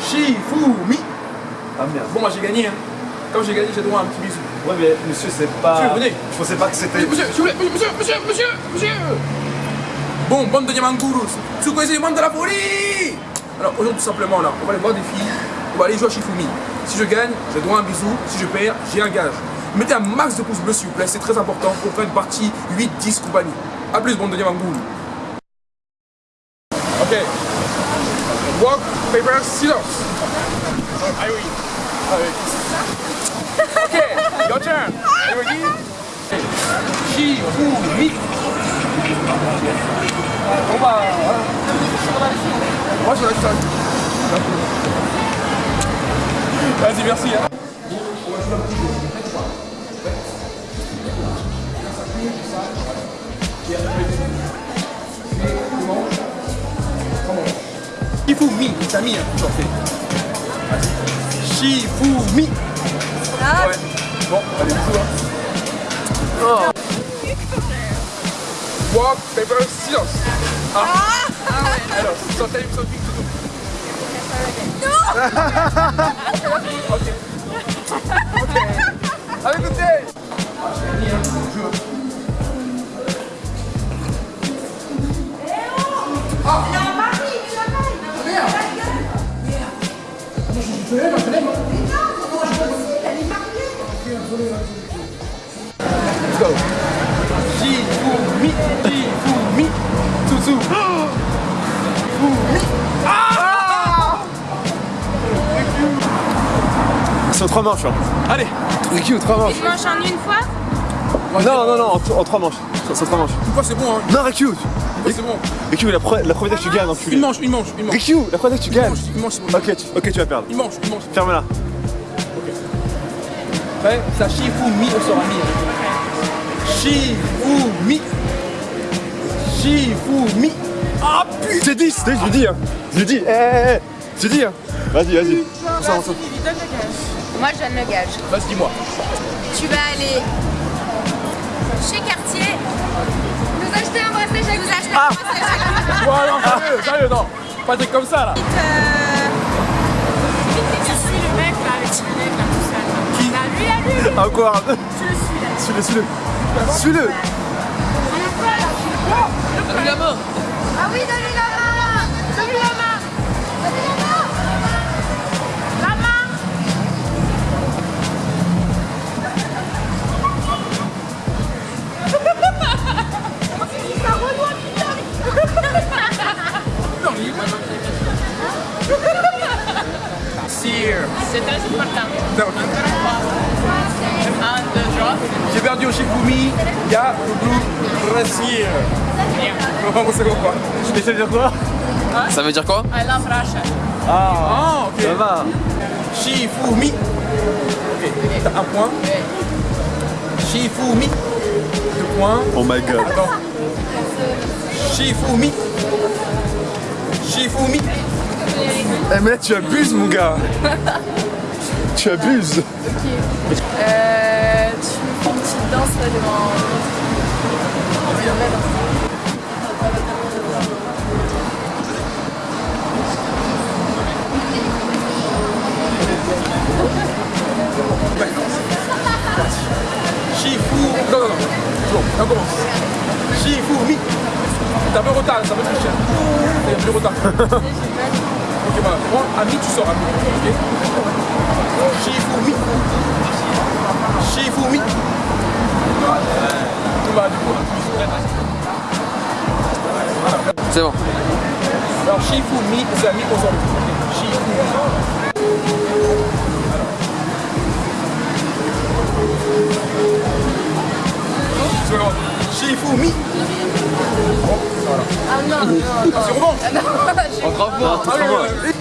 Shifumi. Ah merde. Bon, moi j'ai gagné. Hein. Comme j'ai gagné, j'ai droit à un petit bisou. Ouais, mais monsieur, c'est pas. Monsieur, venez. Je pensais pas que c'était. Monsieur, plaît, monsieur, monsieur, monsieur, monsieur. Bon, bande de Diamangurus. Si vous connaissez les bandes de la folie. Alors, aujourd'hui, tout simplement, là, on va aller voir des filles. On va aller jouer à Shifumi. Si je gagne, j'ai droit à un bisou. Si je perds, j'ai un gage. Mettez un max de pouces bleus, s'il vous plaît. C'est très important pour faire une partie 8, 10 compagnie. A plus, bande de Diamangurus. Ok. Walk, paper, scissors. Ah. Ah oui. Ok, your turn. You ready? Shifumi. On va. Moi je ça. Vas-y, merci. Hein. Shifumi, t'as mis, hein, j'en fais. Shifumi. Ah. Ouais. Bon, allez, bisous. Hein. Oh. Walk, paper, scissors. Ah. Alors, sans time, sans pique, tout. ok. Ok. Allez, écoutez. Ah, Je l'aime, je l'aime. Let's go. Tsutsu. Ah C'est trois manches, hein. Allez, Ricky, ou trois manches. Tu manges en une fois Non, non, non, en, en trois manches. C'est en trois manches. une fois c'est bon, hein. Non, Une fois c'est bon. Ricky, la, pre- la première fois que tu gagnes, enculé. Une manche, une manche, une manche. Ricky, la première fois que tu Une gagnes. manche, une manche, c'est bon. Ok, tu, ok, tu vas perdre. Une manche, une manche. Ferme-la. Ouais, ça Shifumi, on sera mis. hein. Shifumi. Shifumi. Ah putain C'est 10, je lui dis, hein. Je lui dis, hé, hé, hé. Je lui dis, hein. Vas-y, vas-y. Ça, on s'en- Moi, je donne le gage. Vas-y, dis-moi. Tu vas aller chez Cartier, nous acheter un bracelet Jacques. Vous acheter un bracelet. Ouais, non, sérieux, sérieux, non. Pas des trucs comme ça, là. Euh, Je suis le mec là, avec le mec là tout seul. Qui Là, lui, là, lui, Encore je le suis là. Suis-le, suis-le. Suis-le. Donne-lui la main. Ah oui, donnez J'ai perdu au Shifumi. Il y a le blue Brasil. Comment c'est quoi? Et ça veut dire quoi? Ça veut dire quoi? I love Russia. Ah, ok. Ça va. Shifumi. Ok, t'as un point. Shifumi. Deux points. Oh my god. Attends. Shifumi. Shifumi. Eh mais là tu abuses mon gars Tu abuses Euh, tu fais une petite danse là devant. Shifu. Non, non, non. Bon, on commence. Shifumi. T'as un peu retard, ça va être cher. T'as un peu retard. Moi, ami, tu sors ami. Ok Shifumi. Shifumi. Bah, du coup, C'est bon. Alors, Shifumi, c'est ami aujourd'hui. Shifumi. C'est pas grave. Shifumi. Bon, voilà. Ah non, non, non. Ah, c'est oui, oui, oui.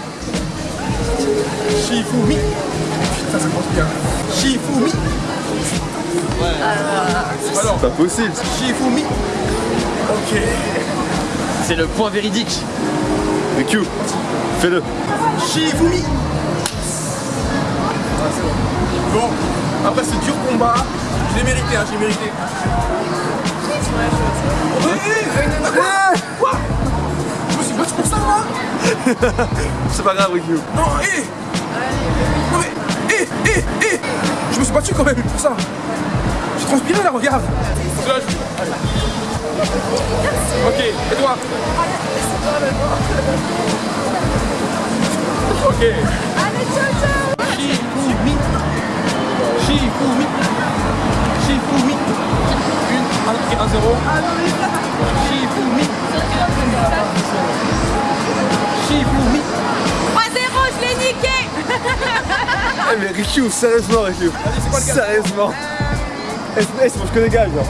Shifumi. Putain, ça commence bien. Shifumi. Alors, Pas possible Shifumi. Ok. C'est le point véridique. Ricky, fais-le Shifumi. Ah, c'est bon. Bon, après ce dur combat, je l'ai mérité, hein, j'ai mérité. Quoi Je C'est pas grave, Ricky. Non, hé Non mais, hé, hé, hé Je me suis battu quand même pour ça. J'ai transpiré là, regarde. Allez. Ok, et toi? Ok. Shifumi. Shifumi. Shifumi. Une, un, un zéro. Shifumi. Shifumi. Eh mais Ricky, sérieusement Ricky. c'est quoi le gars Sérieusement. Eh, c'est eh, c'est parce que les gars, genre.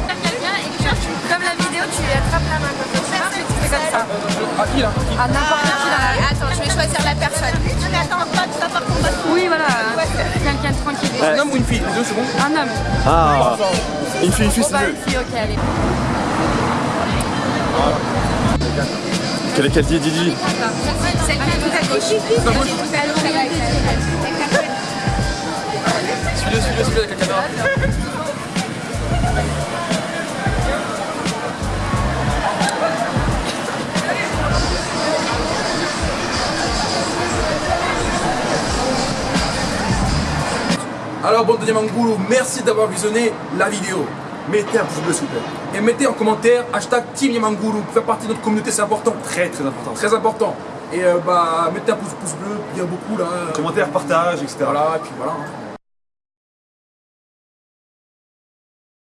Comme la vidéo, tu lui attrapes la main comme ça. Tu fais comme ça. Ah, qui là? À n'importe qui dans la Attends, je vais choisir la personne. Non mais attends, pas tu vas pas combattre. Oui, voilà. Quelqu'un de tranquille. Un homme ou une fille? Les deux, c'est bon Un homme. Ah. Une fille, une fille, Bon, c'est bah, mieux. une fille, ok, allez. Quelle est dit Didi. Alors, bande de Diamangoulou, merci d'avoir visionné la vidéo. Mettez un pouce bleu, s'il vous plaît. Et mettez en commentaire hashtag Team pour faire partie de notre communauté, c'est important. Très, très important. Très important. Et euh, bah, mettez un pouce, pouce bleu, bien beaucoup là. Commentaire, partage, etc. Voilà, et puis voilà. hein.